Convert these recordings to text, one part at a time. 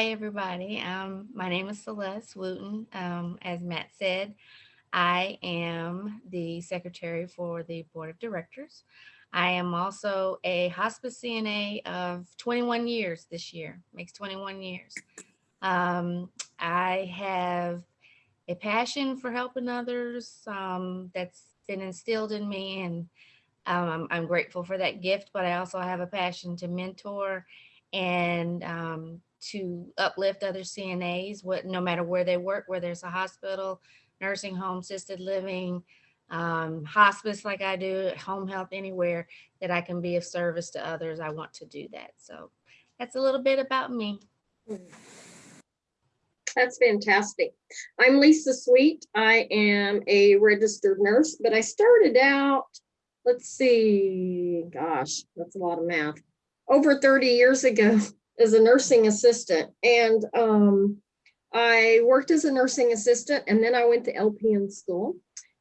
Hi, everybody. Um, my name is Celeste Wooten. Um, as Matt said, I am the secretary for the board of directors. I am also a hospice CNA of 21 years this year, makes 21 years. Um, I have a passion for helping others um, that's been instilled in me and um, I'm, I'm grateful for that gift, but I also have a passion to mentor and um, to uplift other CNAs, what, no matter where they work, whether it's a hospital, nursing home, assisted living, um, hospice like I do, home health, anywhere that I can be of service to others, I want to do that. So that's a little bit about me. That's fantastic. I'm Lisa Sweet. I am a registered nurse, but I started out, let's see, gosh, that's a lot of math. Over 30 years ago as a nursing assistant. And um, I worked as a nursing assistant and then I went to LPN school.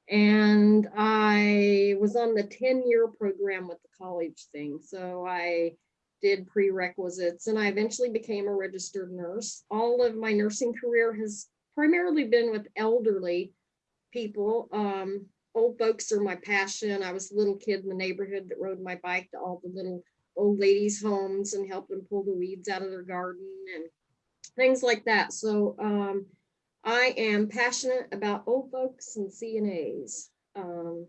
And I was on the 10 year program with the college thing. So I did prerequisites and I eventually became a registered nurse. All of my nursing career has primarily been with elderly people. Um, old folks are my passion. I was a little kid in the neighborhood that rode my bike to all the little old ladies' homes and help them pull the weeds out of their garden and things like that. So um, I am passionate about old folks and CNAs. Um,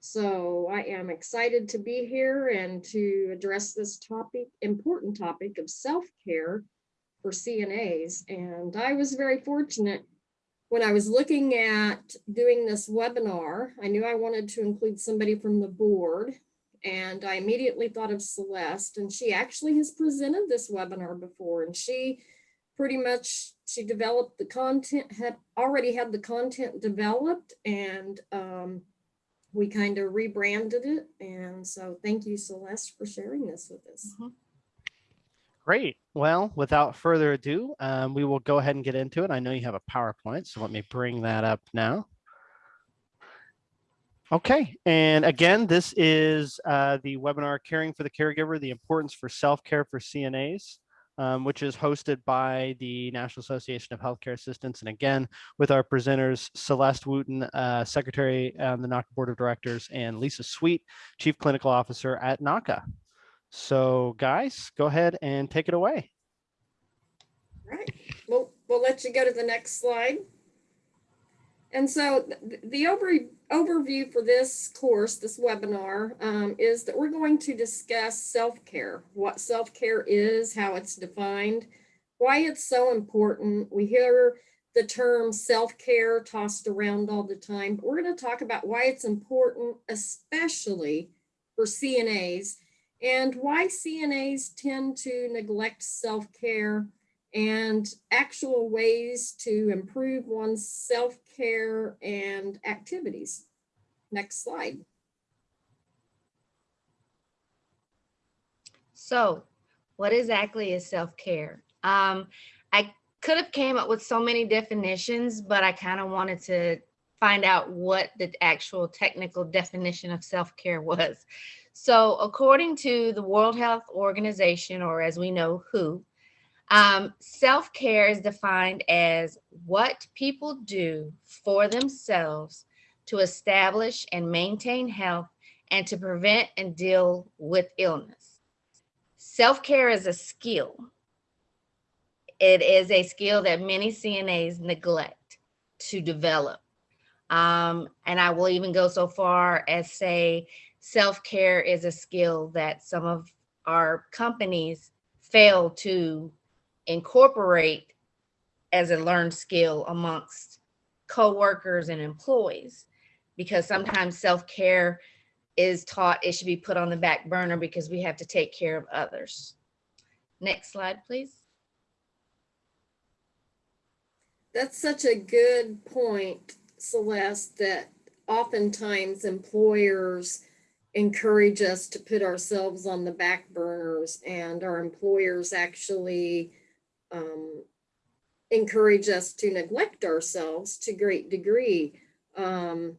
so I am excited to be here and to address this topic, important topic of self-care for CNAs. And I was very fortunate when I was looking at doing this webinar, I knew I wanted to include somebody from the board and I immediately thought of Celeste and she actually has presented this webinar before and she pretty much, she developed the content, had already had the content developed and um, we kind of rebranded it. And so thank you, Celeste, for sharing this with us. Mhm. Great. Well, without further ado, um, we will go ahead and get into it. I know you have a PowerPoint, so let me bring that up now. Okay, and again, this is uh, the webinar Caring for the Caregiver, the importance for self-care for CNAs, um, which is hosted by the National Association of Healthcare Assistants. And again, with our presenters, Celeste Wooten, uh, Secretary on the NAHCA Board of Directors, and Lisa Sweet, Chief Clinical Officer at NAHCA. So guys, go ahead and take it away. All right, we'll, we'll let you go to the next slide. And so th- the over, overview for this course, this webinar, um, is that we're going to discuss self-care, what self-care is, how it's defined, why it's so important. We hear the term self-care tossed around all the time, but we're going to talk about why it's important, especially for CNAs, and why CNAs tend to neglect self-care and actual ways to improve one's self-care and activities. Next slide. So what exactly is self-care? Um, I could have came up with so many definitions, but I kind of wanted to find out what the actual technical definition of self-care was. So according to the World Health Organization, or as we know, WHO, um, self-care is defined as what people do for themselves to establish and maintain health and to prevent and deal with illness. Self-care is a skill. It is a skill that many CNAs neglect to develop. Um, and I will even go so far as say self-care is a skill that some of our companies fail to incorporate as a learned skill amongst co-workers and employees because sometimes self-care is taught it should be put on the back burner because we have to take care of others. Next slide, please. That's such a good point, Celeste, that oftentimes employers encourage us to put ourselves on the back burners and our employers actually um, encourage us to neglect ourselves to great degree. Um,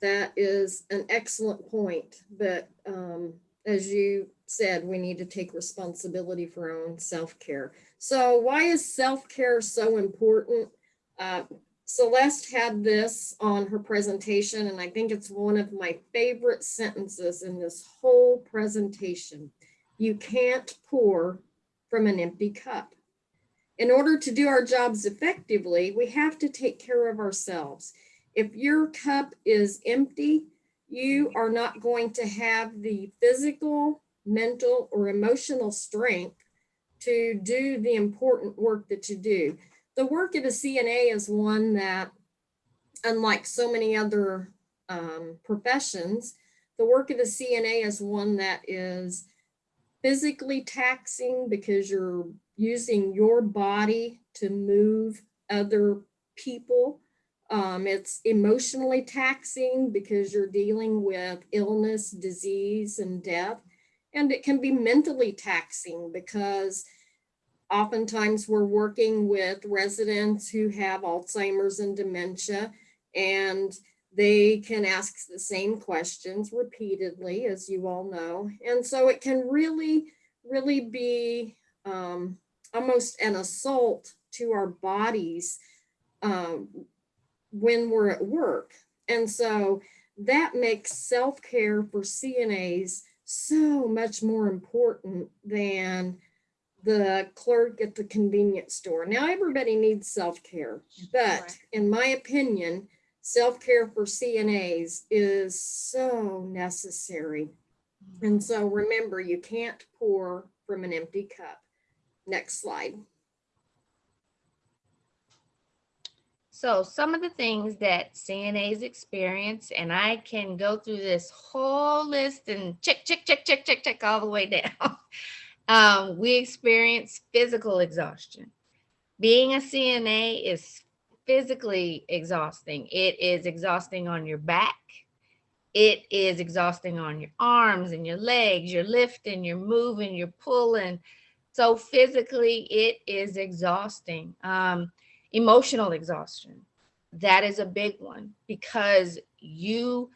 that is an excellent point, but um, as you said, we need to take responsibility for our own self-care. So why is self-care so important? Uh, Celeste had this on her presentation, and I think it's one of my favorite sentences in this whole presentation. You can't pour from an empty cup. In order to do our jobs effectively, we have to take care of ourselves. If your cup is empty, you are not going to have the physical, mental, or emotional strength to do the important work that you do. The work of a CNA is one that, unlike so many other um, professions, the work of a CNA is one that is physically taxing because you're using your body to move other people. Um, it's emotionally taxing because you're dealing with illness, disease, and death. And it can be mentally taxing because oftentimes we're working with residents who have Alzheimer's and dementia, and they can ask the same questions repeatedly, as you all know. And so it can really, really be um, almost an assault to our bodies um, when we're at work. And so that makes self-care for CNAs so much more important than the clerk at the convenience store. Now, everybody needs self-care, but Right. in my opinion, self-care for CNAs is so necessary. And so remember, you can't pour from an empty cup. Next slide. So some of the things that CNAs experience, and I can go through this whole list and check, check, check, check, check, check all the way down. Um, we experience physical exhaustion. Being a CNA is physically exhausting. It is exhausting on your back. It is exhausting on your arms and your legs. You're lifting, you're moving, you're pulling. So physically, it is exhausting. Um, emotional exhaustion that is a big one because you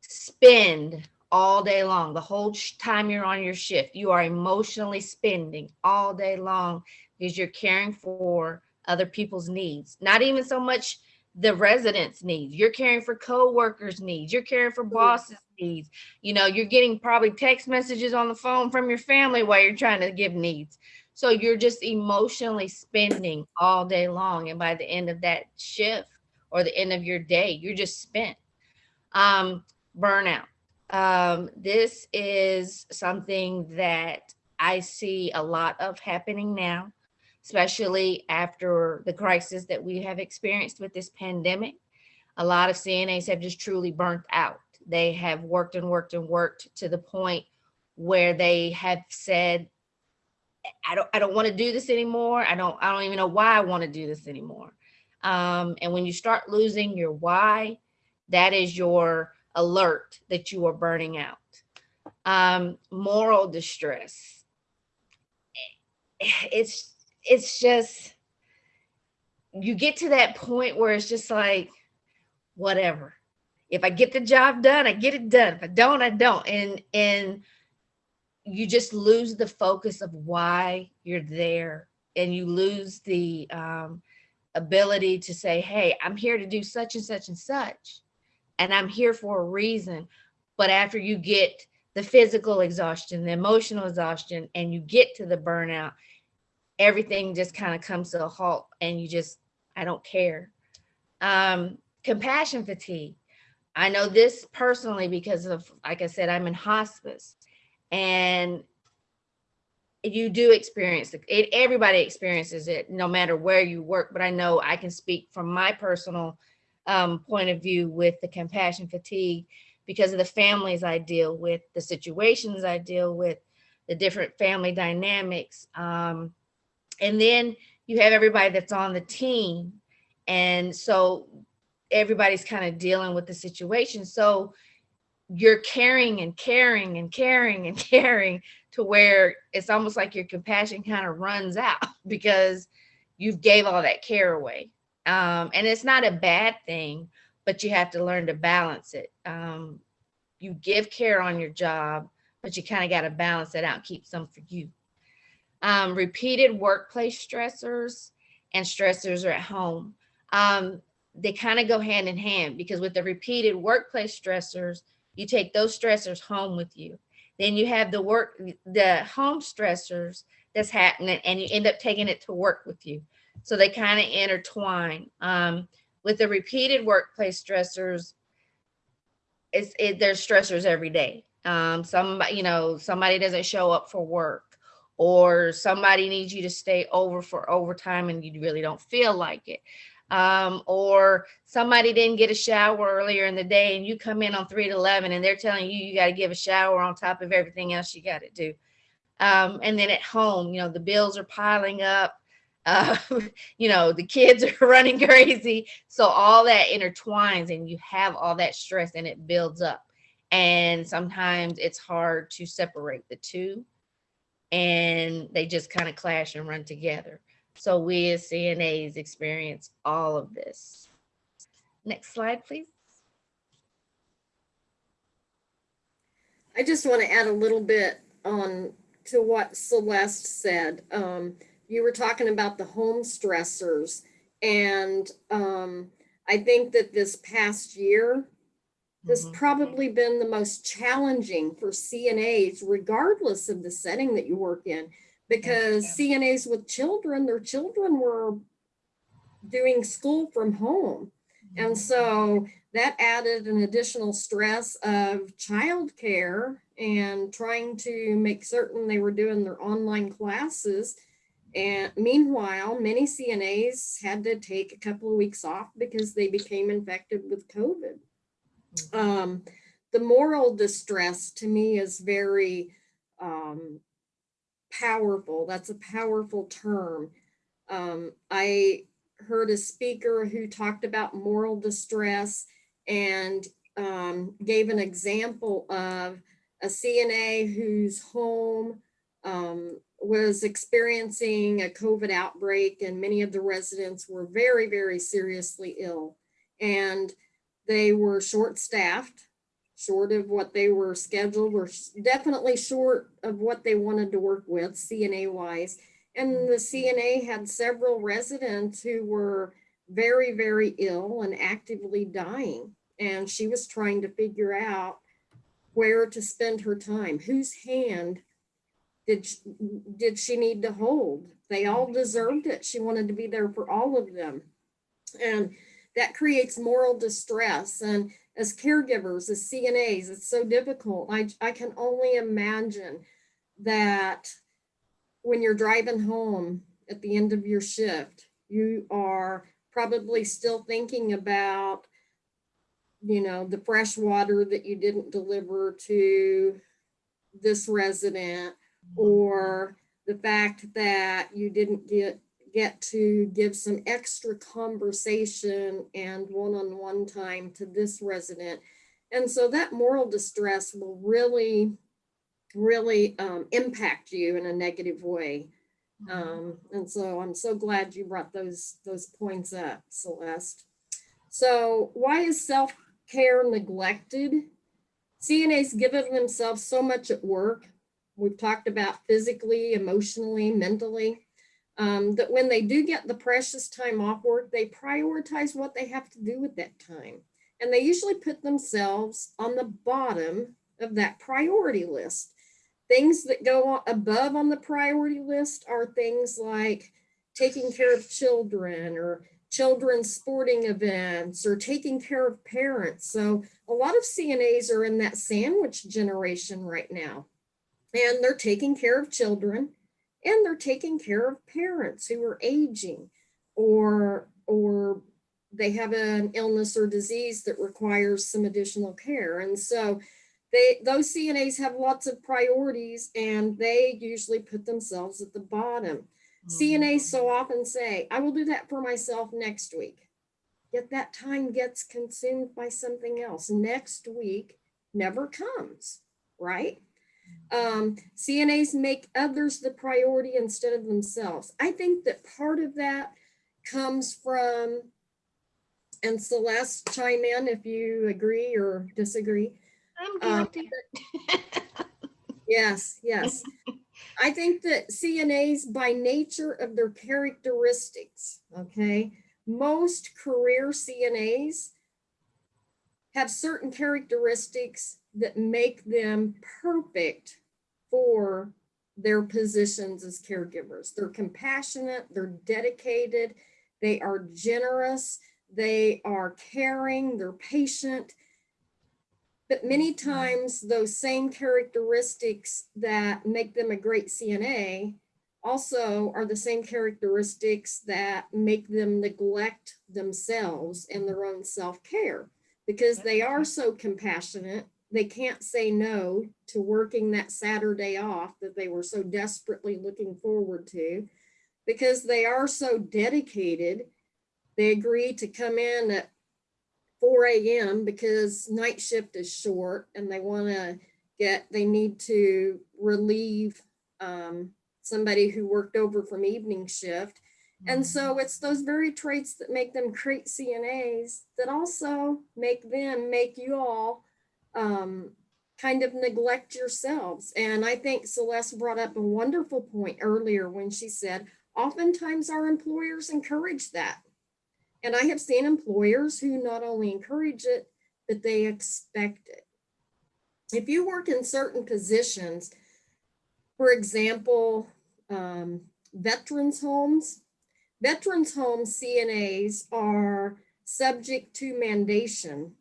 spend all day long the whole time you're on your shift you are emotionally spending all day long because you're caring for other people's needs not even so much the residents needs you're caring for co-workers needs you're caring for bosses needs you know you're getting probably text messages on the phone from your family while you're trying to give needs so you're just emotionally spending all day long. And by the end of that shift or the end of your day, you're just spent. Um, burnout. Um, this is something that I see a lot of happening now, especially after the crisis that we have experienced with this pandemic. A lot of CNAs have just truly burnt out. They have worked and worked and worked to the point where they have said, I don't I don't want to do this anymore. I don't I don't even know why I want to do this anymore. Um, and when you start losing your why, that is your alert that you are burning out. Um, moral distress. It's it's just you get to that point where it's just like whatever. If I get the job done, I get it done. If I don't, I don't. And and you just lose the focus of why you're there and you lose the um, ability to say hey i'm here to do such and such and such and i'm here for a reason but after you get the physical exhaustion the emotional exhaustion and you get to the burnout everything just kind of comes to a halt and you just i don't care um, compassion fatigue i know this personally because of like i said i'm in hospice and you do experience it. everybody experiences it no matter where you work but i know i can speak from my personal um, point of view with the compassion fatigue because of the families i deal with the situations i deal with the different family dynamics um, and then you have everybody that's on the team. And so everybody's kind of dealing with the situation. So you're caring and caring and caring and caring to where it's almost like your compassion kind of runs out because you've gave all that care away. Um, and it's not a bad thing but you have to learn to balance it. Um, you give care on your job but you kind of got to balance it out, keep some for you. Um, repeated workplace stressors and stressors are at home. Um, they kind of go hand in hand because with the repeated workplace stressors, you take those stressors home with you. Then you have the work, the home stressors that's happening and you end up taking it to work with you. So they kind of intertwine. Um, with the repeated workplace stressors, it's it, there's stressors every day. Um, some you know somebody doesn't show up for work, or somebody needs you to stay over for overtime and you really don't feel like it. Um, or somebody didn't get a shower earlier in the day and you come in on three to 11 and they're telling you you got to give a shower on top of everything else you got to do. Um, and then at home, you know, the bills are piling up. Uh, you know, the kids are running crazy. So all that intertwines and you have all that stress and it builds up. And sometimes it's hard to separate the two and they just kind of clash and run together. So we as CNAs experience all of this. Next slide, please. I just want to add a little bit on to what Celeste said. Um, you were talking about the home stressors and um, I think that this past year has Mhm. probably been the most challenging for CNAs, regardless of the setting that you work in. Because CNAs with children, their children were doing school from home. And so that added an additional stress of childcare and trying to make certain they were doing their online classes. And meanwhile, many CNAs had to take a couple of weeks off because they became infected with COVID. Um, the moral distress to me is very um, powerful. That's a powerful term. Um, I heard a speaker who talked about moral distress and um, gave an example of a CNA whose home um, was experiencing a COVID outbreak and many of the residents were very, very seriously ill. And they were short-staffed, short of what they were scheduled, were definitely short of what they wanted to work with CNA wise. And the CNA had several residents who were very, very ill and actively dying. And she was trying to figure out where to spend her time, whose hand did, sh- did she need to hold? They all deserved it. She wanted to be there for all of them. And that creates moral distress. And as caregivers, as CNAs, it's so difficult. I, I can only imagine that when you're driving home at the end of your shift, you are probably still thinking about, you know, the fresh water that you didn't deliver to this resident mm-hmm. or the fact that you didn't get get to give some extra conversation and one-on-one time to this resident. And so that moral distress will really, really um, impact you in a negative way. Um, and so I'm so glad you brought those, those points up, Celeste. So why is self-care neglected? CNAs given themselves so much at work. We've talked about physically, emotionally, mentally um, that when they do get the precious time off work, they prioritize what they have to do with that time. And they usually put themselves on the bottom of that priority list. Things that go above on the priority list are things like taking care of children or children's sporting events or taking care of parents. So a lot of CNAs are in that sandwich generation right now. And they're taking care of children and they're taking care of parents who are aging or or they have an illness or disease that requires some additional care and so they those CNAs have lots of priorities and they usually put themselves at the bottom. CNAs so mm-hmm. often say, I will do that for myself next week. Yet that time gets consumed by something else. Next week never comes, right? Um, CNAs make others the priority instead of themselves. I think that part of that comes from, and Celeste chime in if you agree or disagree. I'm Um. Yes, yes. I think that CNAs by nature of their characteristics, okay, most career CNAs have certain characteristics that make them perfect for their positions as caregivers. They're compassionate, they're dedicated, they are generous, they are caring, they're patient. But many mm-hmm. times those same characteristics that make them a great CNA also are the same characteristics that make them neglect themselves and their own self-care because they are so compassionate. They can't say no to working that Saturday off that they were so desperately looking forward to because they are so dedicated. They agree to come in at 4 a.m. because night shift is short and they want to get, they need to relieve um, somebody who worked over from evening shift. And so it's those very traits that make them great CNAs that also make them, make you all um, kind of neglect yourselves. And I think Celeste brought up a wonderful point earlier when she said, oftentimes our employers encourage that. And I have seen employers who not only encourage it, but they expect it. If you work in certain positions, for example, um, veterans homes, veterans Home CNAs are subject to mandation,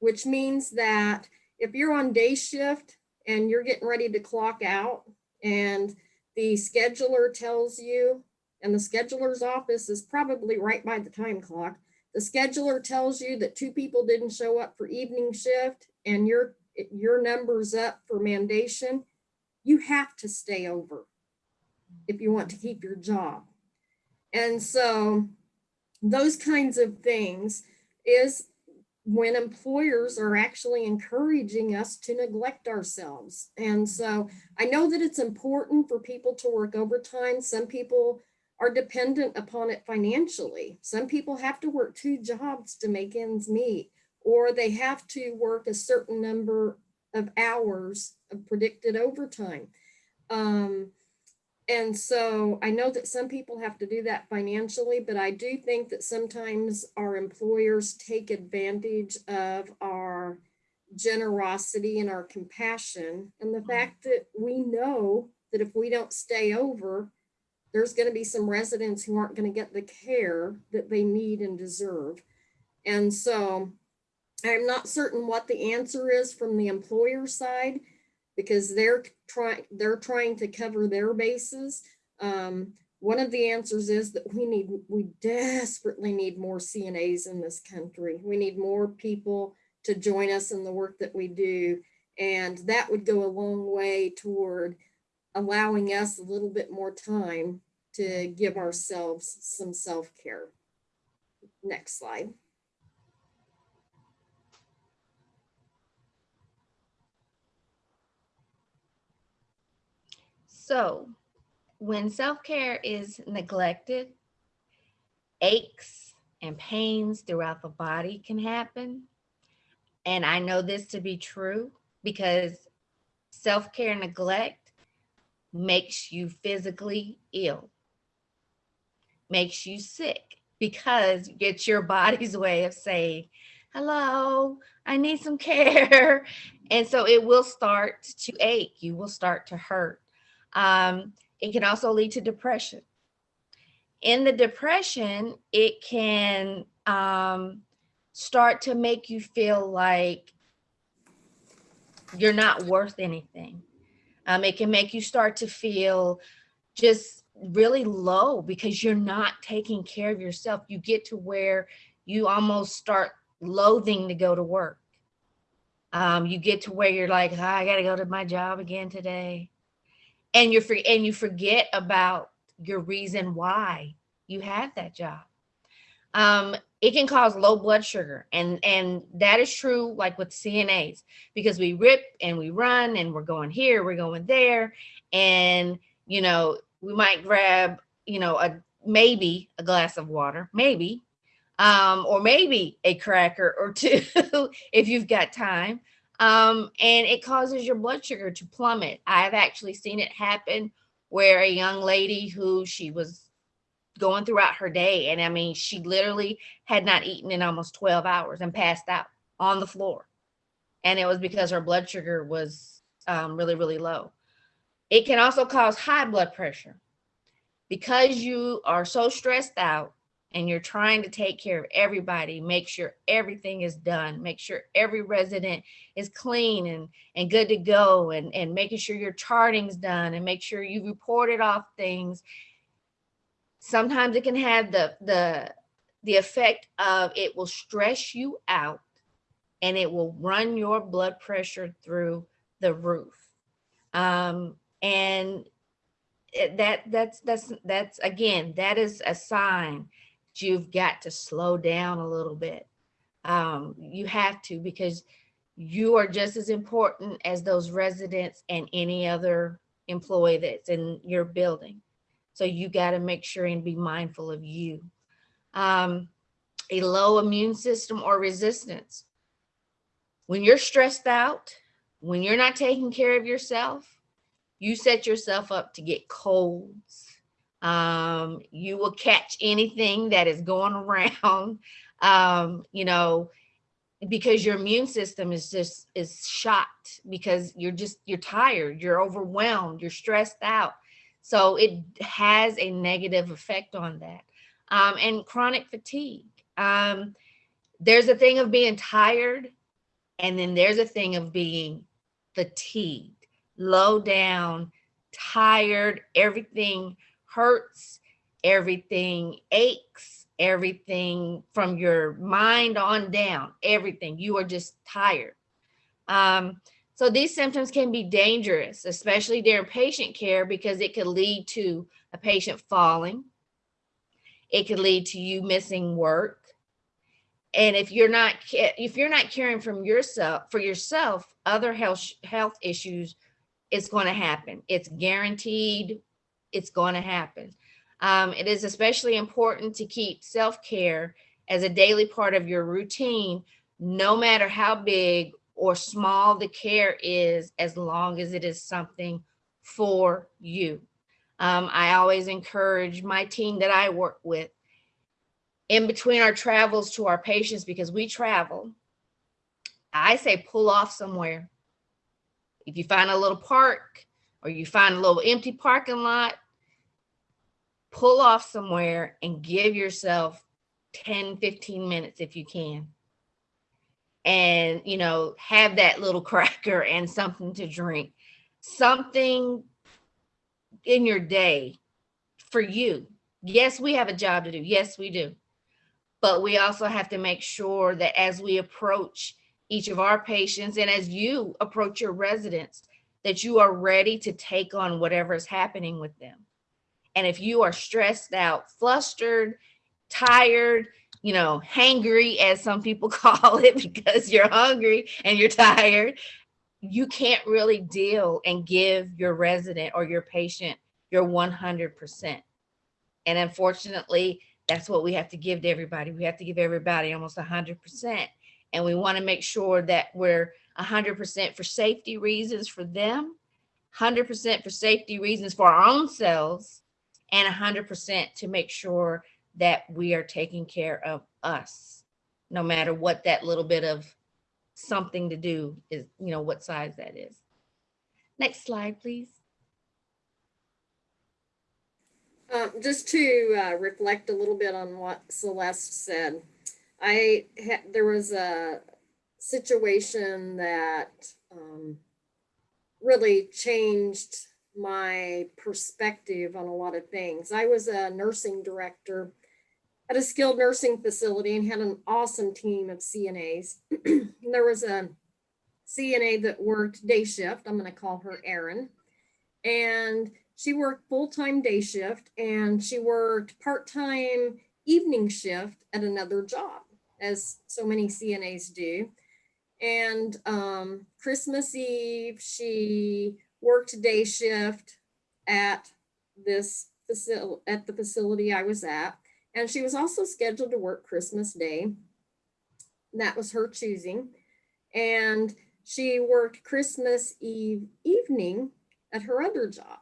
which means that if you're on day shift and you're getting ready to clock out and the scheduler tells you and the scheduler's office is probably right by the time clock. The scheduler tells you that two people didn't show up for evening shift and your, your number's up for mandation. You have to stay over if you want to keep your job. And so those kinds of things is when employers are actually encouraging us to neglect ourselves. And so I know that it's important for people to work overtime. Some people are dependent upon it financially. Some people have to work two jobs to make ends meet, or they have to work a certain number of hours of predicted overtime. Um, and so I know that some people have to do that financially, but I do think that sometimes our employers take advantage of our generosity and our compassion and the mm-hmm. fact that we know that if we don't stay over, there's going to be some residents who aren't going to get the care that they need and deserve. And so I'm not certain what the answer is from the employer side because they're trying they're trying to cover their bases. Um, one of the answers is that we need we desperately need more CNAs in this country. We need more people to join us in the work that we do. And that would go a long way toward allowing us a little bit more time to give ourselves some self-care. Next slide. So when self-care is neglected, aches and pains throughout the body can happen. And I know this to be true because self-care neglect makes you physically ill, makes you sick because it's your body's way of saying, hello, I need some care. And so it will start to ache, you will start to hurt. Um, it can also lead to depression. In the depression, it can um, start to make you feel like you're not worth anything. Um, it can make you start to feel just really low because you're not taking care of yourself. You get to where you almost start loathing to go to work. Um, you get to where you're like, oh, I got to go to my job again today and you're free and you forget about your reason why you had that job. Um, it can cause low blood sugar and and that is true like with CNAs because we rip and we run and we're going here, we're going there, and you know we might grab you know a maybe a glass of water, maybe, um, or maybe a cracker or two if you've got time. Um, and it causes your blood sugar to plummet. I've actually seen it happen where a young lady who she was going throughout her day, and I mean, she literally had not eaten in almost 12 hours and passed out on the floor. And it was because her blood sugar was um, really, really low. It can also cause high blood pressure because you are so stressed out and you're trying to take care of everybody, make sure everything is done, make sure every resident is clean and, and good to go, and, and making sure your charting's done and make sure you reported off things. Sometimes it can have the, the, the effect of it will stress you out and it will run your blood pressure through the roof. Um, and that that's that's that's again that is a sign you've got to slow down a little bit. Um you have to because you are just as important as those residents and any other employee that's in your building. So you got to make sure and be mindful of you. Um a low immune system or resistance. When you're stressed out when you're not taking care of yourself you set yourself up to get colds. Um, you will catch anything that is going around, um, you know, because your immune system is just is shot because you're just you're tired, you're overwhelmed, you're stressed out. So it has a negative effect on that. Um, and chronic fatigue. Um, there's a thing of being tired, and then there's a thing of being fatigued low down, tired, everything hurts, everything aches, everything from your mind on down, everything. You are just tired. Um, so these symptoms can be dangerous, especially during patient care, because it could lead to a patient falling. It could lead to you missing work. And if you're not if you're not caring from yourself for yourself, other health health issues it's going to happen. It's guaranteed. It's going to happen. Um, it is especially important to keep self-care as a daily part of your routine, no matter how big or small the care is, as long as it is something for you. Um, I always encourage my team that I work with in between our travels to our patients because we travel. I say pull off somewhere if you find a little park or you find a little empty parking lot, pull off somewhere and give yourself 10, 15 minutes if you can. And, you know, have that little cracker and something to drink, something in your day for you. Yes, we have a job to do. Yes, we do. But we also have to make sure that as we approach each of our patients and as you approach your residents that you are ready to take on whatever is happening with them and if you are stressed out flustered tired you know hangry as some people call it because you're hungry and you're tired you can't really deal and give your resident or your patient your 100% and unfortunately that's what we have to give to everybody. We have to give everybody almost 100% and we want to make sure that we're 100% for safety reasons for them, 100% for safety reasons for our own selves, and 100% to make sure that we are taking care of us, no matter what that little bit of something to do is, you know, what size that is. Next slide, please. Um, just to uh, reflect a little bit on what Celeste said, I there was a situation that um, really changed my perspective on a lot of things. I was a nursing director at a skilled nursing facility and had an awesome team of CNAs. there was a CNA that worked day shift. I'm going to call her Erin. And she worked full-time day shift and she worked part-time evening shift at another job as so many CNAs do. And um, Christmas Eve, she worked day shift at this facility at the facility I was at. And she was also scheduled to work Christmas Day. That was her choosing. And she worked Christmas Eve evening at her other job.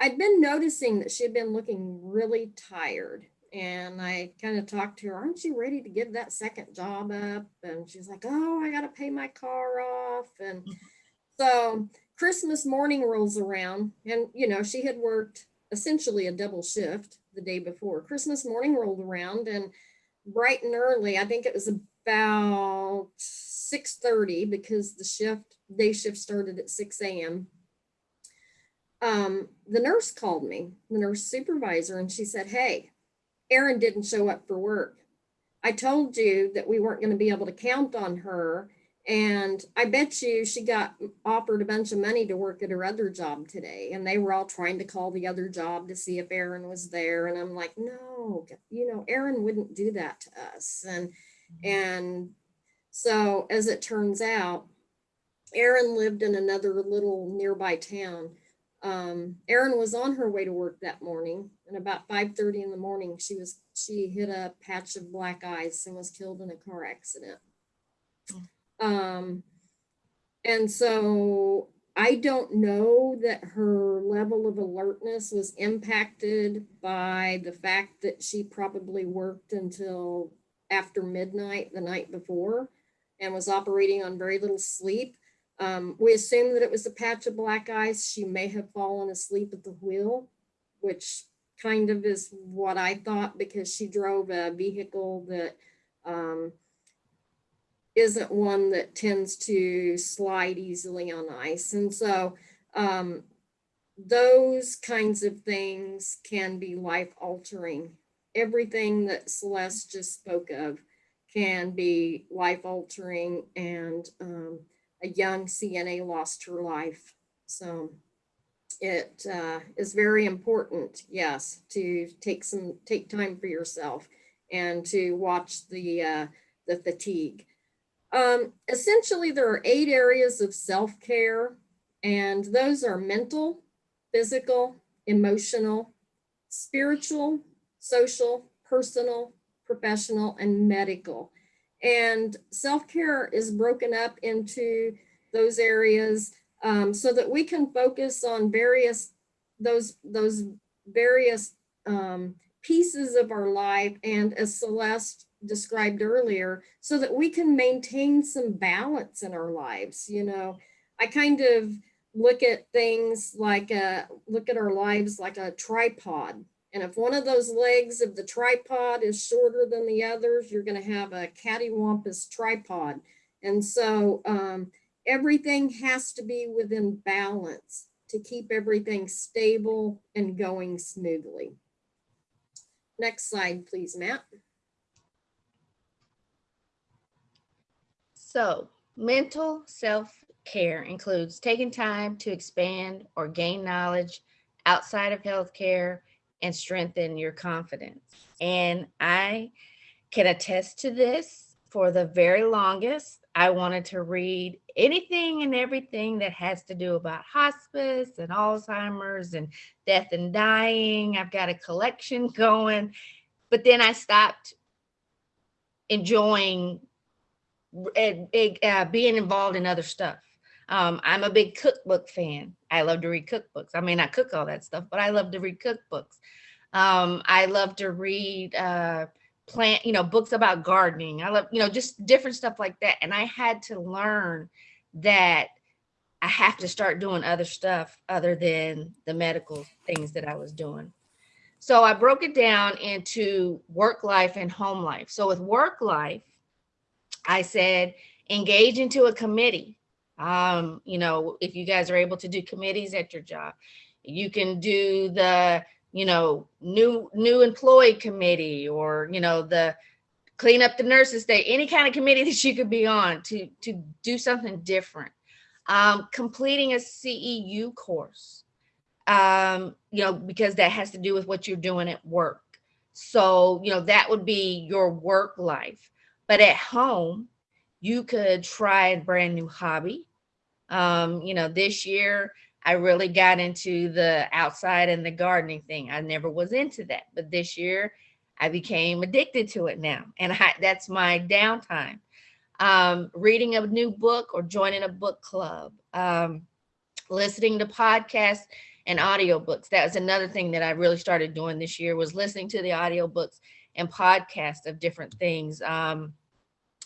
I'd been noticing that she had been looking really tired. And I kind of talked to her, aren't you ready to give that second job up? And she's like, oh, I got to pay my car off. And so Christmas morning rolls around, and you know, she had worked essentially a double shift the day before. Christmas morning rolled around, and bright and early, I think it was about 6:30 because the shift day shift started at 6 a.m. Um, the nurse called me, the nurse supervisor, and she said, Hey, Erin didn't show up for work. I told you that we weren't going to be able to count on her. And I bet you she got offered a bunch of money to work at her other job today. And they were all trying to call the other job to see if Erin was there. And I'm like, no, you know, Erin wouldn't do that to us. And and so as it turns out, Erin lived in another little nearby town. Um, Erin was on her way to work that morning, and about 5:30 in the morning, she was she hit a patch of black ice and was killed in a car accident. Um, and so I don't know that her level of alertness was impacted by the fact that she probably worked until after midnight the night before and was operating on very little sleep. Um, we assume that it was a patch of black ice. She may have fallen asleep at the wheel, which kind of is what I thought because she drove a vehicle that um, isn't one that tends to slide easily on ice. And so um, those kinds of things can be life altering. Everything that Celeste just spoke of can be life altering and um, a young CNA lost her life. So it uh, is very important, yes, to take some, take time for yourself and to watch the, uh, the fatigue. Um, essentially, there are eight areas of self-care, and those are mental, physical, emotional, spiritual, social, personal, professional, and medical. And self-care is broken up into those areas um, so that we can focus on various those those various um, pieces of our life and as Celeste described earlier so that we can maintain some balance in our lives. You know, I kind of look at things like a look at our lives like a tripod. And if one of those legs of the tripod is shorter than the others, you're going to have a cattywampus tripod. And so um, everything has to be within balance to keep everything stable and going smoothly. Next slide, please, Matt. So mental self-care includes taking time to expand or gain knowledge outside of healthcare and strengthen your confidence. And I can attest to this for the very longest. I wanted to read anything and everything that has to do about hospice and Alzheimer's and death and dying. I've got a collection going, but then I stopped enjoying uh, being involved in other stuff. Um, I'm a big cookbook fan. I love to read cookbooks. I may not cook all that stuff, but I love to read cookbooks. Um, I love to read uh, plant, you know, books about gardening. I love, you know, just different stuff like that. And I had to learn that I have to start doing other stuff other than the medical things that I was doing. So I broke it down into work life and home life. So with work life, I said, engage into a committee. Um, you know, if you guys are able to do committees at your job, you can do the, you know, new new employee committee or, you know, the clean up the nurses day, any kind of committee that you could be on to, to do something different. Um, completing a CEU course, um, you know, because that has to do with what you're doing at work. So, you know, that would be your work life. But at home, you could try a brand new hobby. Um, you know, this year I really got into the outside and the gardening thing. I never was into that, but this year I became addicted to it now, and I, that's my downtime. um, reading a new book or joining a book club, um, listening to podcasts and audiobooks. That was another thing that I really started doing this year was listening to the audiobooks and podcasts of different things. Um,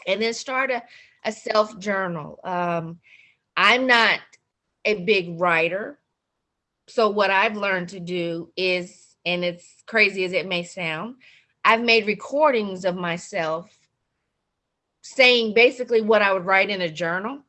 and then start a, a self journal. Um, I'm not a big writer. So what I've learned to do is, and it's crazy as it may sound, I've made recordings of myself saying basically what I would write in a journal.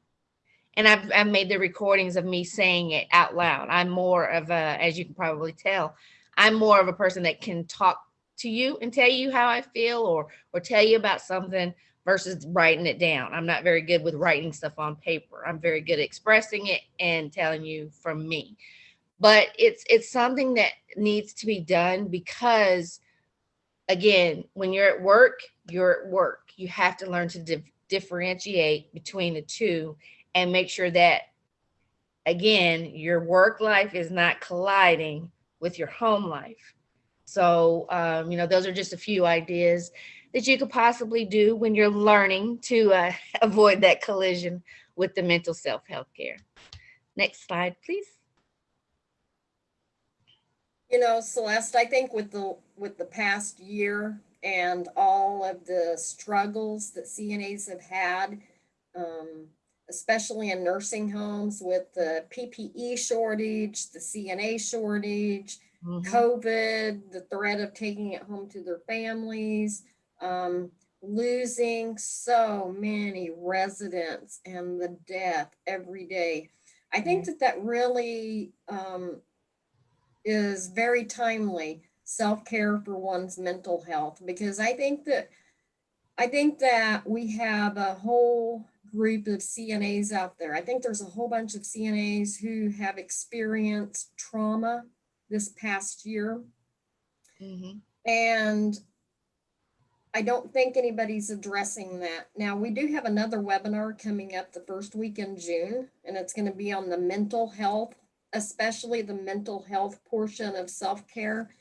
And I've, I've made the recordings of me saying it out loud. I'm more of a, as you can probably tell, I'm more of a person that can talk to you and tell you how I feel or or tell you about something versus writing it down. I'm not very good with writing stuff on paper. I'm very good at expressing it and telling you from me. But it's it's something that needs to be done because again, when you're at work, you're at work. You have to learn to dif- differentiate between the two and make sure that again, your work life is not colliding with your home life. So, um, you know, those are just a few ideas that you could possibly do when you're learning to uh, avoid that collision with the mental self health care. Next slide, please. You know, Celeste, I think with the, with the past year and all of the struggles that CNAs have had, um, especially in nursing homes with the PPE shortage, the CNA shortage, Mhm. COVID, the threat of taking it home to their families, um, losing so many residents and the death every day. I think that that really um, is very timely self-care for one's mental health because I think that I think that we have a whole group of CNAs out there. I think there's a whole bunch of CNAs who have experienced trauma this past year. Mhm. And I don't think anybody's addressing that. Now, we do have another webinar coming up the first week in June, and it's going to be on the mental health, especially the mental health portion of self care.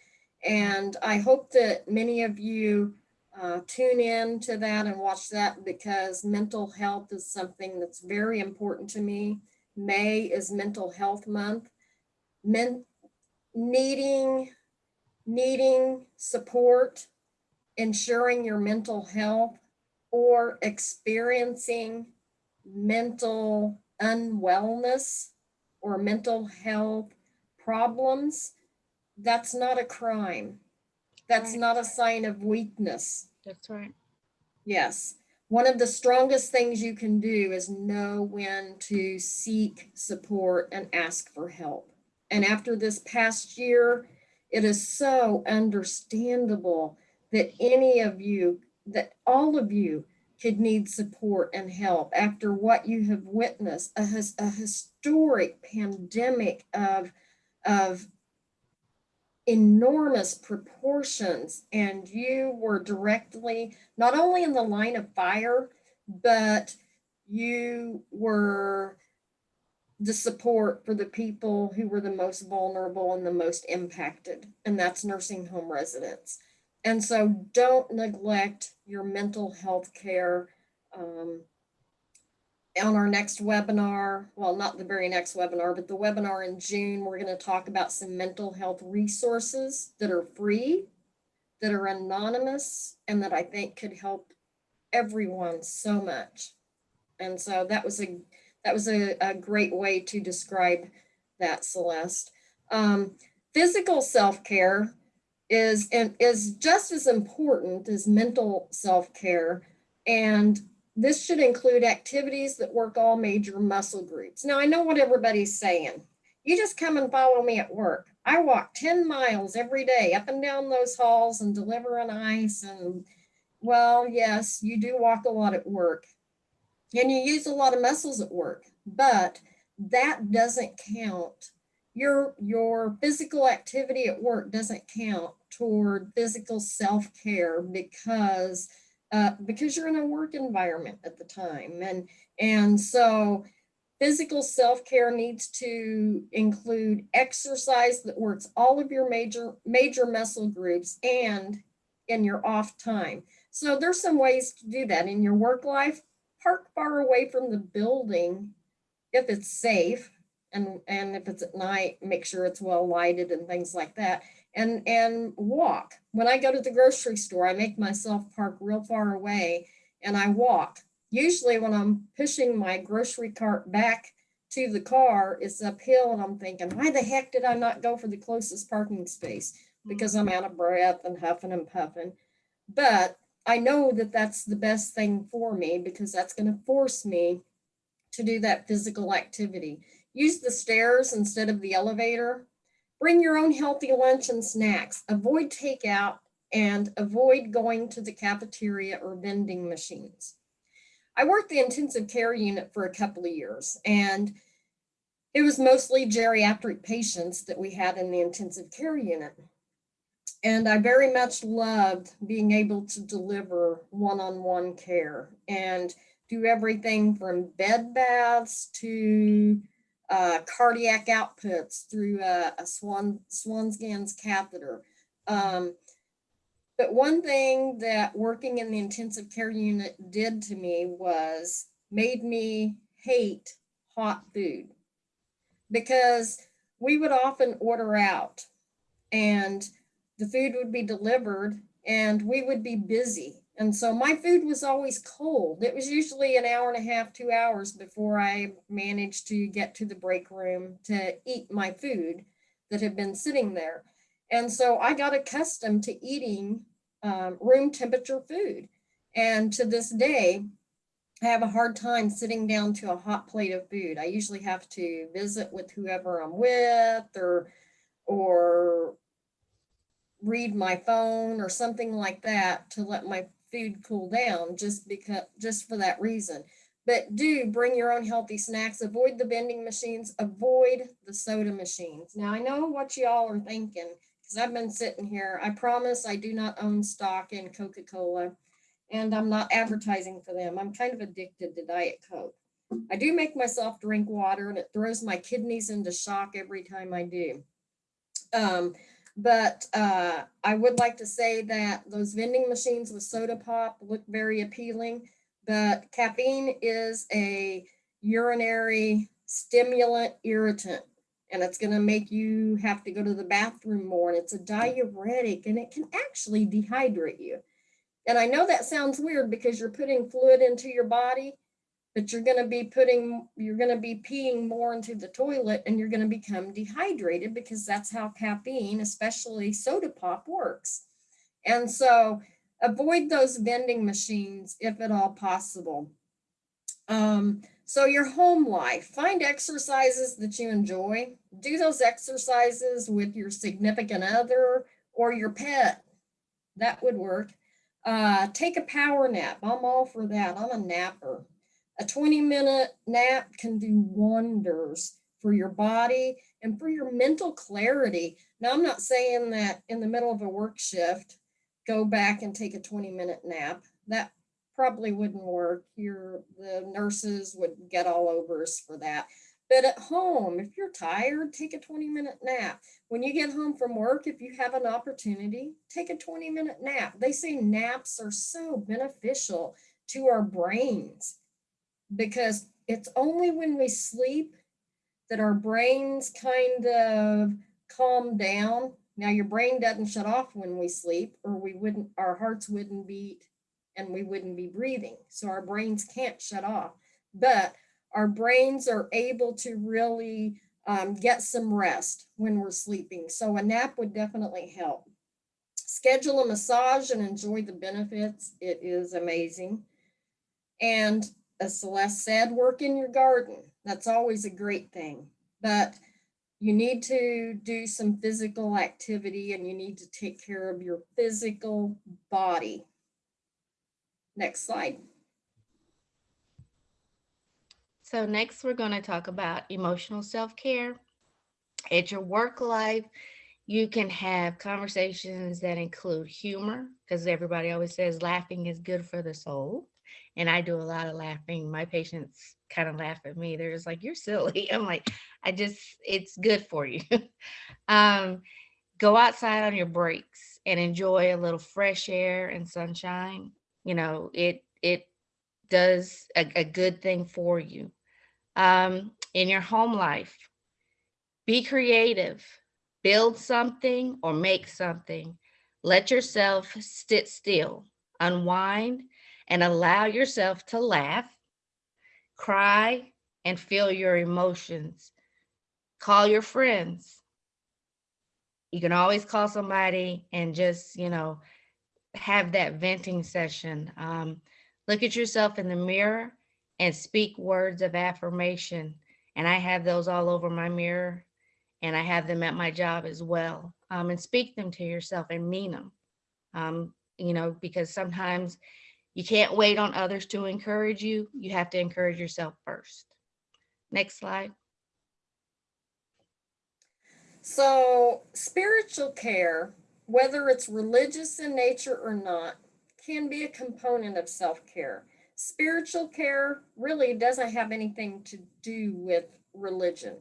And I hope that many of you uh, tune in to that and watch that because mental health is something that's very important to me. May is Mental Health Month. Men, needing needing support, ensuring your mental health, or experiencing mental unwellness or mental health problems, that's not a crime. That's Right. not a sign of weakness. That's right. Yes. One of the strongest things you can do is know when to seek support and ask for help. And after this past year, it is so understandable that any of you, that all of you could need support and help after what you have witnessed a, a historic pandemic of, of enormous proportions. And you were directly not only in the line of fire but you were the support for the people who were the most vulnerable and the most impacted and that's nursing home residents and so don't neglect your mental health care um, on our next webinar, well, not the very next webinar, but the webinar in June, we're going to talk about some mental health resources that are free, that are anonymous, and that I think could help everyone so much. And so that was a that was a, a great way to describe that, Celeste. Um, physical self-care is is just as important as mental self-care. And this should include activities that work all major muscle groups. Now, I know what everybody's saying. You just come and follow me at work. I walk 10 miles every day up and down those halls and deliver an ice. And well, yes, you do walk a lot at work and you use a lot of muscles at work, but that doesn't count. Your, your physical activity at work doesn't count toward physical self-care because uh, because you're in a work environment at the time. And, and so physical self-care needs to include exercise that works all of your major, major muscle groups and in your off time. So there's some ways to do that in your work life. Park far away from the building if it's safe and and if it's at night, make sure it's well lighted and things like that. And and walk. When I go to the grocery store, I make myself park real far away and I walk. Usually when I'm pushing my grocery cart back to the car, it's uphill and I'm thinking, why the heck did I not go for the closest parking space? Mm. Because I'm out of breath and huffing and puffing. But I know that that's the best thing for me because that's going to force me to do that physical activity. Use the stairs instead of the elevator. Bring your own healthy lunch and snacks. Avoid takeout and avoid going to the cafeteria or vending machines. I worked the intensive care unit for a couple of years and it was mostly geriatric patients that we had in the intensive care unit. And I very much loved being able to deliver one-on-one -on -one care and do everything from bed baths to uh, cardiac outputs through a, a Swan, Swan-Ganz catheter. Um, but one thing that working in the intensive care unit did to me was made me hate hot food because we would often order out and the food would be delivered and we would be busy and so my food was always cold. It was usually an hour and a half, two hours before I managed to get to the break room to eat my food that had been sitting there. And so I got accustomed to eating um, room temperature food. And to this day, I have a hard time sitting down to a hot plate of food. I usually have to visit with whoever I'm with or, or read my phone or something like that to let my food cool down just because just for that reason. But do bring your own healthy snacks. Avoid the vending machines. Avoid the soda machines. Now I know what y'all are thinking because I've been sitting here. I promise I do not own stock in Coca-Cola and I'm not advertising for them. I'm kind of addicted to Diet Coke. I do make myself drink water and it throws my kidneys into shock every time I do. Um, but uh, I would like to say that those vending machines with soda pop look very appealing, but caffeine is a urinary stimulant irritant and it's going to make you have to go to the bathroom more and it's a diuretic and it can actually dehydrate you. And I know that sounds weird because you're putting fluid into your body, but you're going to be putting, you're going to be peeing more into the toilet and you're going to become dehydrated because that's how caffeine, especially soda pop works. And so avoid those vending machines if at all possible. Um, so your home life, find exercises that you enjoy. Do those exercises with your significant other or your pet. That would work. Uh, take a power nap. I'm all for that. I'm a napper. A 20 minute nap can do wonders for your body and for your mental clarity. Now, I'm not saying that in the middle of a work shift, go back and take a 20 minute nap. That probably wouldn't work. Your the nurses would get all over us for that. But at home, if you're tired, take a 20 minute nap. When you get home from work, if you have an opportunity, take a 20 minute nap. They say naps are so beneficial to our brains because it's only when we sleep that our brains kind of calm down. Now your brain doesn't shut off when we sleep or we wouldn't, our hearts wouldn't beat and we wouldn't be breathing. So our brains can't shut off, but our brains are able to really um, get some rest when we're sleeping. So a nap would definitely help. Schedule a massage and enjoy the benefits. It is amazing. And as Celeste said, work in your garden. That's always a great thing. But you need to do some physical activity and you need to take care of your physical body. Next slide. So next we're going to talk about emotional self-care. At your work life, you can have conversations that include humor because everybody always says laughing is good for the soul and I do a lot of laughing. My patients kind of laugh at me. They're just like, you're silly. I'm like, I just, it's good for you. um, go outside on your breaks and enjoy a little fresh air and sunshine. You know, it, it does a, a good thing for you. Um, in your home life, be creative, build something or make something. Let yourself sit still, unwind, and allow yourself to laugh, cry, and feel your emotions. Call your friends. You can always call somebody and just, you know, have that venting session. Um, look at yourself in the mirror and speak words of affirmation. And I have those all over my mirror and I have them at my job as well. Um, and speak them to yourself and mean them. Um, you know, because sometimes you can't wait on others to encourage you. You have to encourage yourself first. Next slide. So spiritual care, whether it's religious in nature or not, can be a component of self-care. Spiritual care really doesn't have anything to do with religion.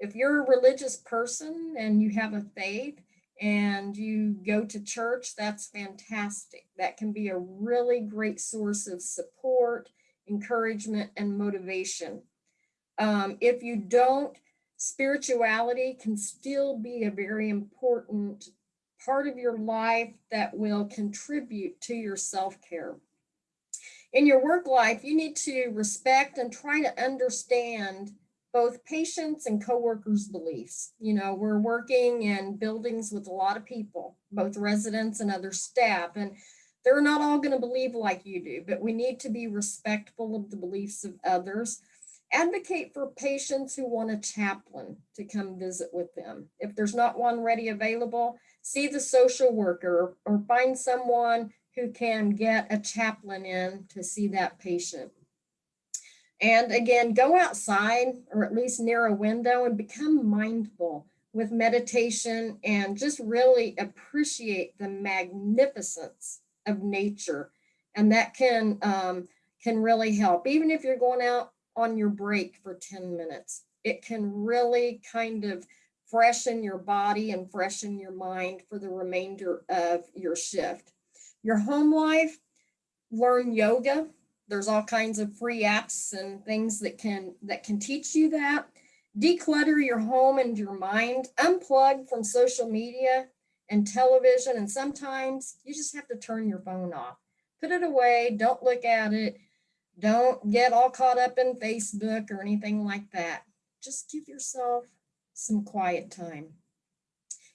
If you're a religious person and you have a faith and you go to church, that's fantastic. That can be a really great source of support, encouragement, and motivation. Um, if you don't, spirituality can still be a very important part of your life that will contribute to your self-care. In your work life, you need to respect and try to understand both patients and coworkers' beliefs. You know, we're working in buildings with a lot of people, both residents and other staff, and they're not all going to believe like you do, but we need to be respectful of the beliefs of others. Advocate for patients who want a chaplain to come visit with them. If there's not one ready available, see the social worker or find someone who can get a chaplain in to see that patient. And again, go outside or at least near a window and become mindful with meditation and just really appreciate the magnificence of nature. And that can, um, can really help. Even if you're going out on your break for 10 minutes, it can really kind of freshen your body and freshen your mind for the remainder of your shift. Your home life, learn yoga there's all kinds of free apps and things that can that can teach you that. Declutter your home and your mind, unplug from social media and television. And sometimes you just have to turn your phone off. Put it away, don't look at it. Don't get all caught up in Facebook or anything like that. Just give yourself some quiet time.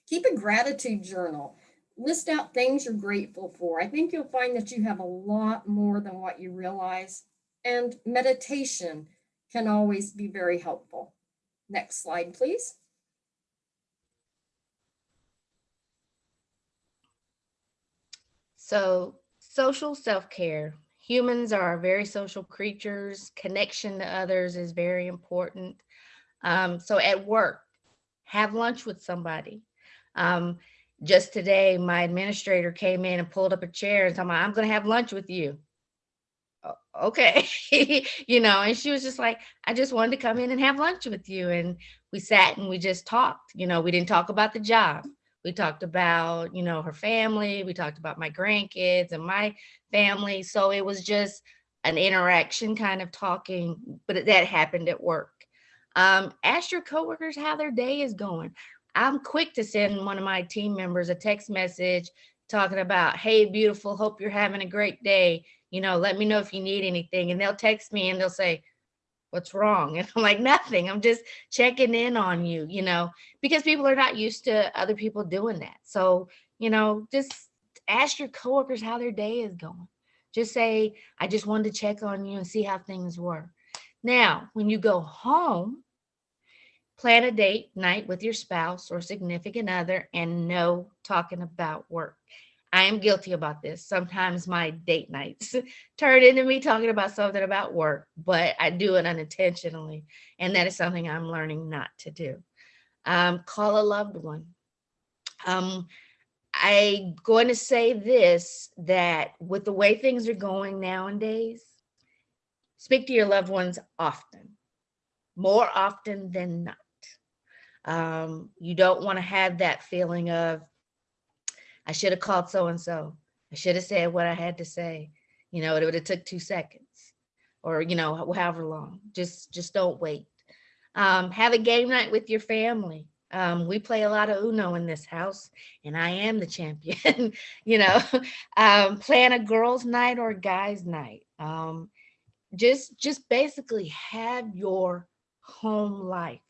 Keep a gratitude journal list out things you're grateful for. I think you'll find that you have a lot more than what you realize. And meditation can always be very helpful. Next slide, please. So social self-care. Humans are very social creatures. Connection to others is very important. Um, so at work, have lunch with somebody. Um, just today, my administrator came in and pulled up a chair and told me, I'm going to have lunch with you. Okay. you know, and she was just like, I just wanted to come in and have lunch with you. And we sat and we just talked. You know, we didn't talk about the job. We talked about, you know, her family. We talked about my grandkids and my family. So it was just an interaction kind of talking, but that happened at work. Um, ask your coworkers how their day is going. I'm quick to send one of my team members a text message talking about, hey, beautiful, hope you're having a great day. You know, let me know if you need anything. And they'll text me and they'll say, what's wrong? And I'm like, nothing. I'm just checking in on you, you know, because people are not used to other people doing that. So, you know, just ask your coworkers how their day is going. Just say, I just wanted to check on you and see how things were. Now, when you go home, Plan a date night with your spouse or significant other and no talking about work. I am guilty about this. Sometimes my date nights turn into me talking about something about work, but I do it unintentionally. And that is something I'm learning not to do. Um, call a loved one. Um, I'm going to say this, that with the way things are going nowadays, speak to your loved ones often, more often than not. Um, you don't want to have that feeling of, I should have called so-and-so. I should have said what I had to say. You know, it would have took two seconds. or, you know, however long. Just, just don't wait. Um, have a game night with your family. Um, we play a lot of Uno in this house, and I am the champion. you know, um, plan a girls' night or guys' night. Um, just, just basically have your home life.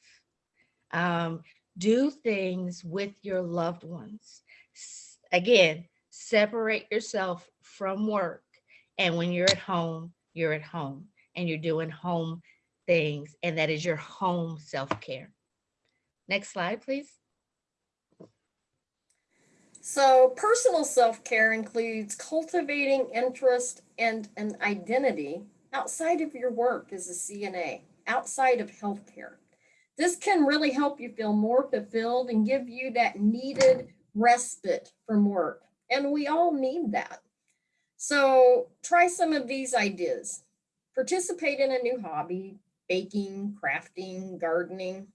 Um, do things with your loved ones. Again, separate yourself from work, and when you're at home, you're at home, and you're doing home things, and that is your home self-care. Next slide, please. So personal self-care includes cultivating interest and an identity outside of your work as a CNA, outside of healthcare. This can really help you feel more fulfilled and give you that needed respite from work. And we all need that. So try some of these ideas. Participate in a new hobby, baking, crafting, gardening.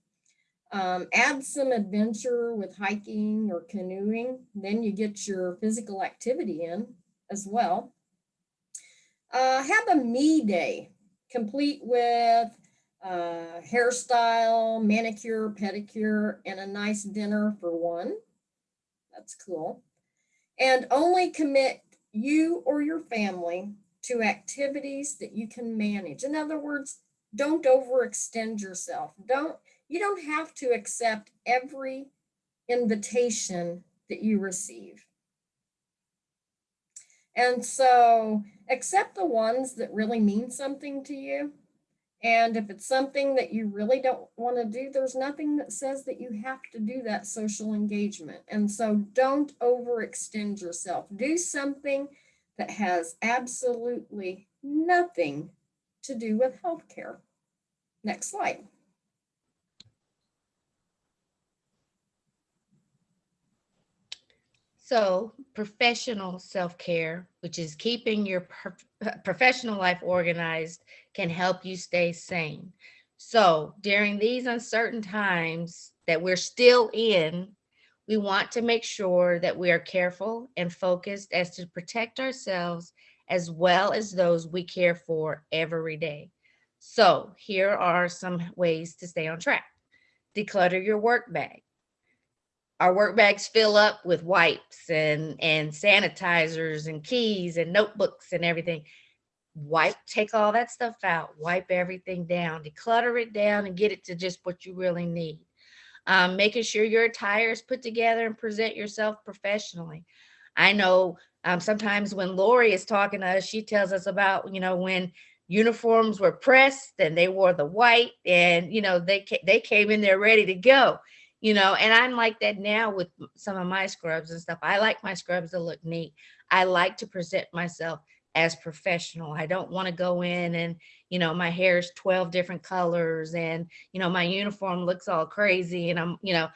Um, add some adventure with hiking or canoeing. Then you get your physical activity in as well. Uh, have a me day, complete with uh, hairstyle, manicure, pedicure, and a nice dinner for one. That's cool. And only commit you or your family to activities that you can manage. In other words, don't overextend yourself. Don't you don't have to accept every invitation that you receive. And so accept the ones that really mean something to you. And if it's something that you really don't want to do, there's nothing that says that you have to do that social engagement. And so don't overextend yourself. Do something that has absolutely nothing to do with healthcare. Next slide. So professional self-care, which is keeping your professional life organized, can help you stay sane. So during these uncertain times that we're still in, we want to make sure that we are careful and focused as to protect ourselves as well as those we care for every day. So here are some ways to stay on track. Declutter your work bag our work bags fill up with wipes and and sanitizers and keys and notebooks and everything. Wipe take all that stuff out wipe everything down declutter it down and get it to just what you really need. Um, making sure your attire is put together and present yourself professionally. I know um, sometimes when lori is talking to us she tells us about you know when uniforms were pressed and they wore the white and you know they they came in there ready to go you know and i'm like that now with some of my scrubs and stuff. I like my scrubs to look neat. I like to present myself as professional. I don't want to go in and you know my hair is 12 different colors and you know my uniform looks all crazy and i'm you know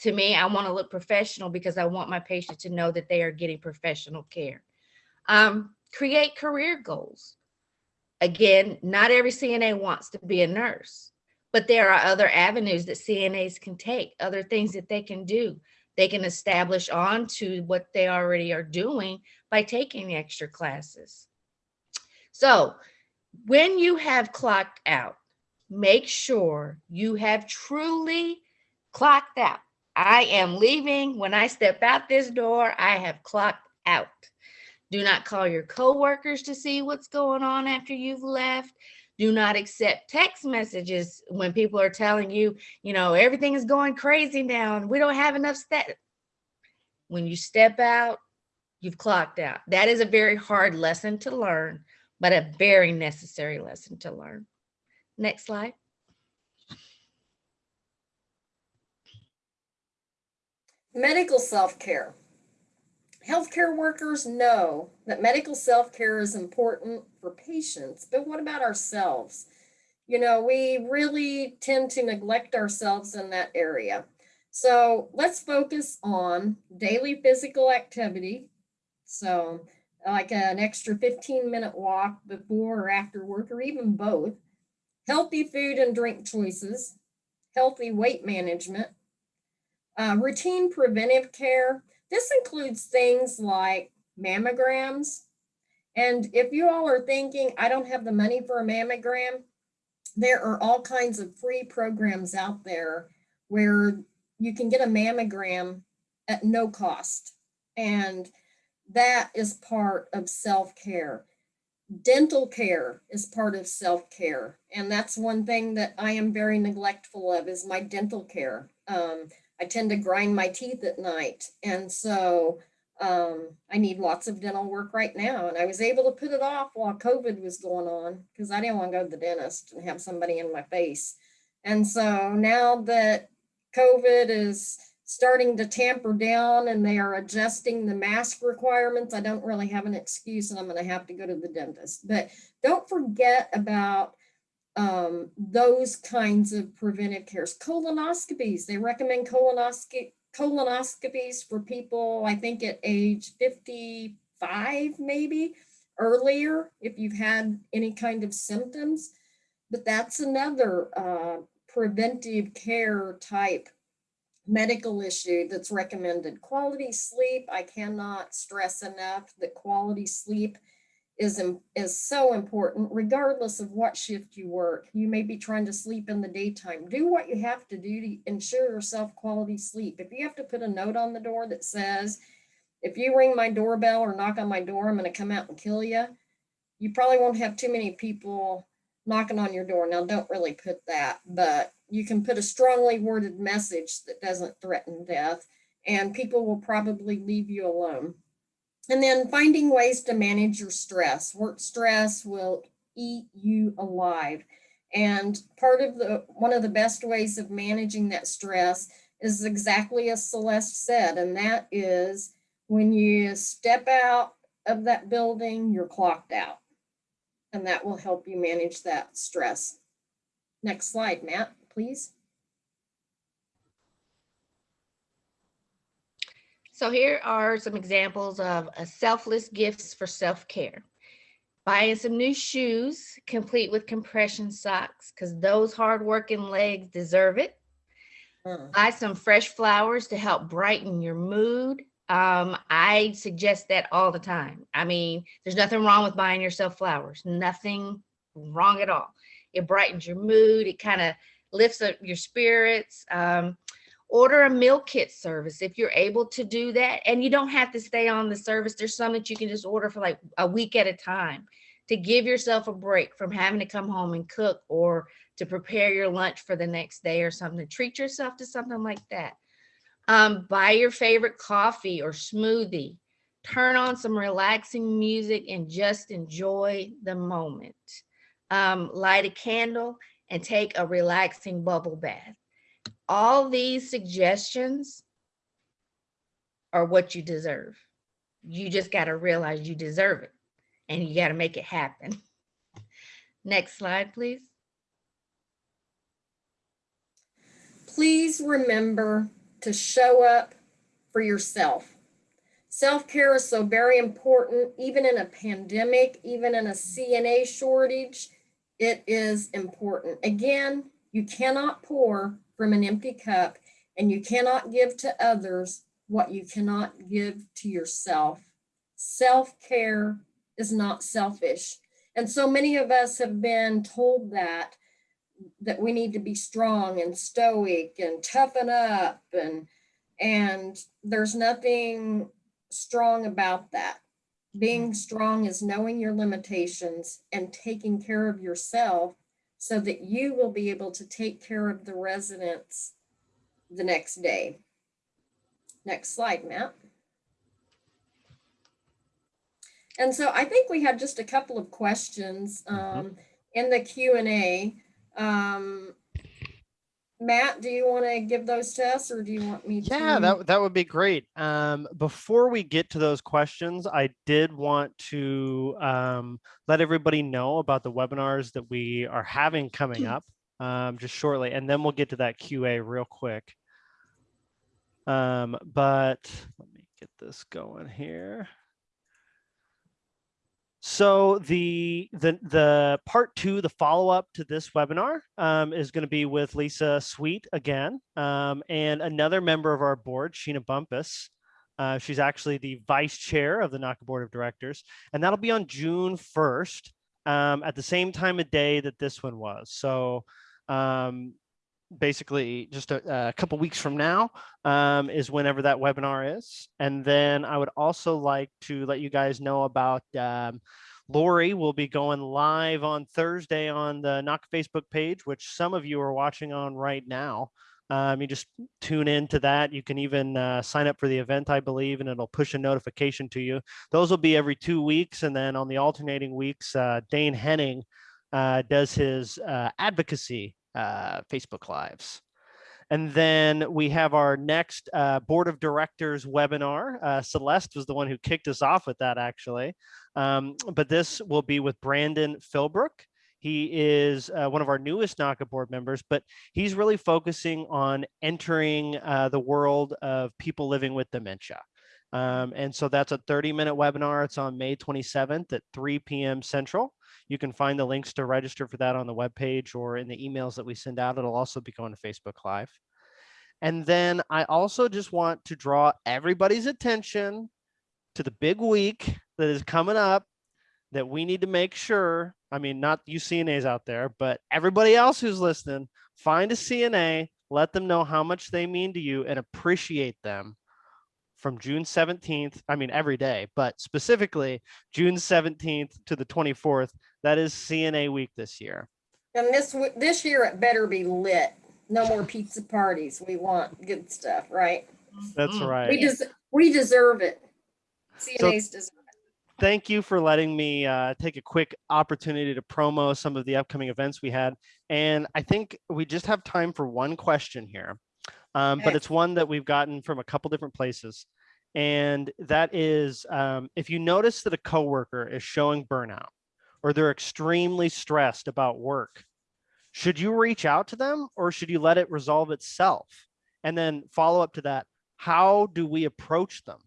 to me i want to look professional because i want my patient to know that they are getting professional care. Um, create career goals. Again not every cna wants to be a nurse but there are other avenues that CNAs can take, other things that they can do. They can establish on to what they already are doing by taking extra classes. So when you have clocked out, make sure you have truly clocked out. I am leaving. When I step out this door, I have clocked out. Do not call your coworkers to see what's going on after you've left do not accept text messages when people are telling you, you know, everything is going crazy now and we don't have enough stat. When you step out, you've clocked out. That is a very hard lesson to learn, but a very necessary lesson to learn. Next slide. Medical self-care. Healthcare workers know that medical self-care is important for patients, but what about ourselves? You know, we really tend to neglect ourselves in that area. So let's focus on daily physical activity. So like an extra 15 minute walk before or after work, or even both. Healthy food and drink choices, healthy weight management, uh, routine preventive care. This includes things like mammograms, And if you all are thinking, I don't have the money for a mammogram, there are all kinds of free programs out there where you can get a mammogram at no cost. And that is part of self-care. Dental care is part of self-care. And that's one thing that I am very neglectful of is my dental care. Um, I tend to grind my teeth at night. And so um, I need lots of dental work right now. And I was able to put it off while COVID was going on because I didn't want to go to the dentist and have somebody in my face. And so now that COVID is starting to tamper down and they are adjusting the mask requirements, I don't really have an excuse and I'm going to have to go to the dentist. But don't forget about um, those kinds of preventive cares. Colonoscopies, they recommend colonoscopy colonoscopies for people, I think at age 55, maybe earlier, if you've had any kind of symptoms. But that's another uh, preventive care type medical issue that's recommended. Quality sleep, I cannot stress enough that quality sleep is, is so important regardless of what shift you work. You may be trying to sleep in the daytime. Do what you have to do to ensure yourself quality sleep. If you have to put a note on the door that says, if you ring my doorbell or knock on my door, I'm going to come out and kill you. You probably won't have too many people knocking on your door. Now, don't really put that, but you can put a strongly worded message that doesn't threaten death, and people will probably leave you alone. And then finding ways to manage your stress. Work stress will eat you alive. And part of the one of the best ways of managing that stress is exactly as Celeste said, and that is when you step out of that building, you're clocked out. And that will help you manage that stress. Next slide, Matt, please. So here are some examples of a selfless gifts for self-care. Buying some new shoes, complete with compression socks, because those hardworking legs deserve it. Mm. Buy some fresh flowers to help brighten your mood. Um, I suggest that all the time. I mean, there's nothing wrong with buying yourself flowers, nothing wrong at all. It brightens your mood, it kind of lifts up your spirits. Um, order a meal kit service if you're able to do that. And you don't have to stay on the service. There's some that you can just order for like a week at a time to give yourself a break from having to come home and cook or to prepare your lunch for the next day or something treat yourself to something like that. Um, buy your favorite coffee or smoothie. Turn on some relaxing music and just enjoy the moment. Um, light a candle and take a relaxing bubble bath all these suggestions are what you deserve. You just got to realize you deserve it and you got to make it happen. Next slide, please. Please remember to show up for yourself. Self-care is so very important, even in a pandemic, even in a CNA shortage, it is important. Again, you cannot pour from an empty cup, and you cannot give to others what you cannot give to yourself. Self care is not selfish. And so many of us have been told that that we need to be strong and stoic and toughen up and and there's nothing strong about that being mm-hmm. strong is knowing your limitations and taking care of yourself so that you will be able to take care of the residents the next day. Next slide, Matt. And so I think we had just a couple of questions um, in the Q and A. Um, Matt, do you want to give those tests or do you want me to? Yeah, that, that would be great. Um, before we get to those questions, I did want to um, let everybody know about the webinars that we are having coming up um, just shortly, and then we'll get to that QA real quick. Um, but let me get this going here. So the the the part two, the follow up to this webinar, um, is going to be with Lisa Sweet again, um, and another member of our board, Sheena Bumpus. Uh, she's actually the vice chair of the NAHCA Board of Directors, and that'll be on June 1st um, at the same time of day that this one was. So um, basically just a, a couple weeks from now um, is whenever that webinar is. And then I would also like to let you guys know about um, Lori will be going live on Thursday on the NAHCA Facebook page, which some of you are watching on right now. Um, you just tune into that. You can even uh, sign up for the event, I believe, and it'll push a notification to you. Those will be every two weeks. And then on the alternating weeks, uh, Dane Henning uh, does his uh, advocacy uh, Facebook Lives. And then we have our next uh, board of directors webinar. Uh, Celeste was the one who kicked us off with that actually. Um, but this will be with Brandon Philbrook. He is uh, one of our newest NAHCA board members, but he's really focusing on entering uh, the world of people living with dementia. Um, and so that's a 30 minute webinar. It's on May 27th at 3 p.m. Central. You can find the links to register for that on the webpage or in the emails that we send out. It'll also be going to Facebook Live. And then I also just want to draw everybody's attention to the big week that is coming up that we need to make sure, I mean, not you CNAs out there, but everybody else who's listening, find a CNA, let them know how much they mean to you and appreciate them from June 17th, I mean, every day, but specifically June 17th to the 24th, that is CNA week this year. And this, this year it better be lit. No more pizza parties. We want good stuff, right? That's Mm. right. We des- we deserve it. CNAs deserve it. thank you for letting me uh, take a quick opportunity to promo some of the upcoming events we had. And I think we just have time for one question here, um, but it's one that we've gotten from a couple different places. And that is um, if you notice that a coworker is showing burnout or they're extremely stressed about work, should you reach out to them or should you let it resolve itself? And then follow up to that, how do we approach them?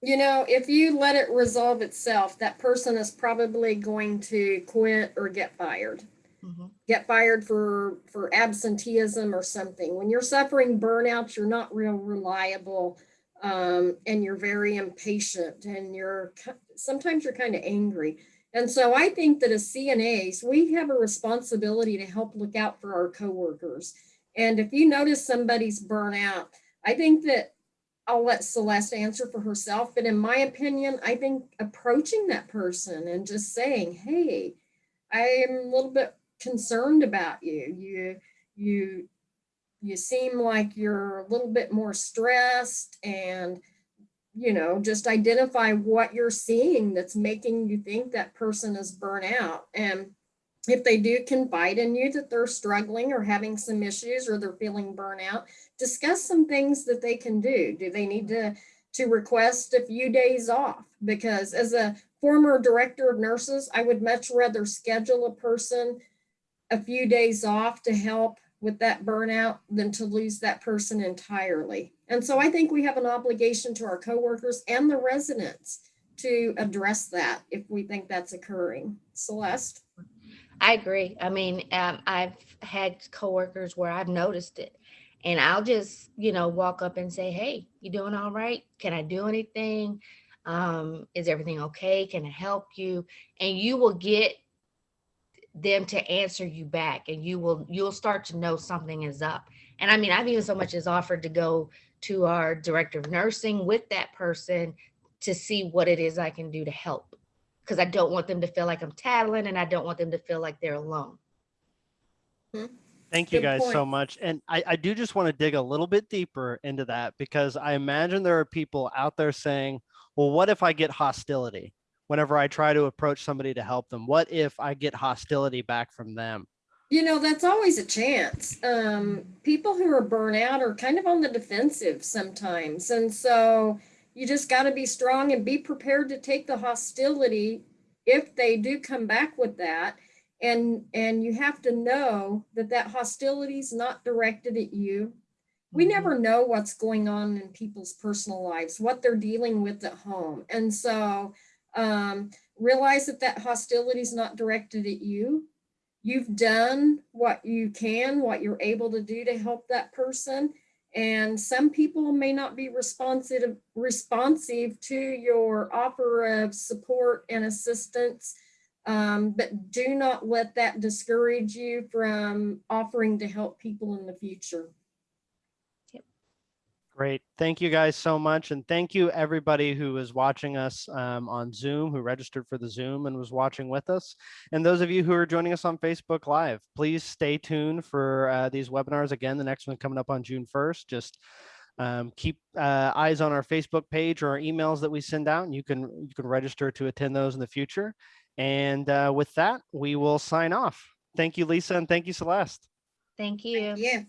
You know, if you let it resolve itself, that person is probably going to quit or get fired. Mhm. Get fired for for absenteeism or something. When you're suffering burnout, you're not real reliable, um, and you're very impatient, and you're sometimes you're kind of angry. And so I think that as CNAs, we have a responsibility to help look out for our coworkers. And if you notice somebody's burnout, I think that I'll let Celeste answer for herself, but in my opinion, I think approaching that person and just saying, "Hey, I am a little bit concerned about you. You, you, you seem like you're a little bit more stressed, and you know, just identify what you're seeing that's making you think that person is burnt out." And if they do confide in you that they're struggling or having some issues or they're feeling burnout, discuss some things that they can do. Do they need to to request a few days off? Because as a former director of nurses, I would much rather schedule a person a few days off to help with that burnout than to lose that person entirely. And so I think we have an obligation to our coworkers and the residents to address that if we think that's occurring. Celeste? I agree. I mean, um, I've had coworkers where I've noticed it. And I'll just, you know, walk up and say, Hey, you doing all right? Can I do anything? Um, is everything okay? Can I help you? And you will get them to answer you back and you will you'll start to know something is up. And I mean, I've even so much as offered to go to our director of nursing with that person to see what it is I can do to help because I don't want them to feel like I'm tattling and I don't want them to feel like they're alone. Thank you Good guys so much. And I, I do just want to dig a little bit deeper into that because I imagine there are people out there saying, well, what if I get hostility whenever I try to approach somebody to help them? What if I get hostility back from them? You know, that's always a chance. Um, people who are burnt out are kind of on the defensive sometimes. And so you just got to be strong and be prepared to take the hostility if they do come back with that. And, and you have to know that that hostility is not directed at you. We Mhm. never know what's going on in people's personal lives, what they're dealing with at home. And so um, realize that that hostility is not directed at you you've done what you can, what you're able to do to help that person. And some people may not be responsive, responsive to your offer of support and assistance. Um, but do not let that discourage you from offering to help people in the future. Great. Thank you guys so much. And thank you everybody who is watching us um, on Zoom, who registered for the Zoom and was watching with us. And those of you who are joining us on Facebook Live, please stay tuned for uh, these webinars. Again, the next one coming up on June 1st. Just um, keep uh, eyes on our Facebook page or our emails that we send out. And you can, you can register to attend those in the future. And uh, with that, we will sign off. Thank you, Lisa, and thank you, Celeste. Thank you. Yeah.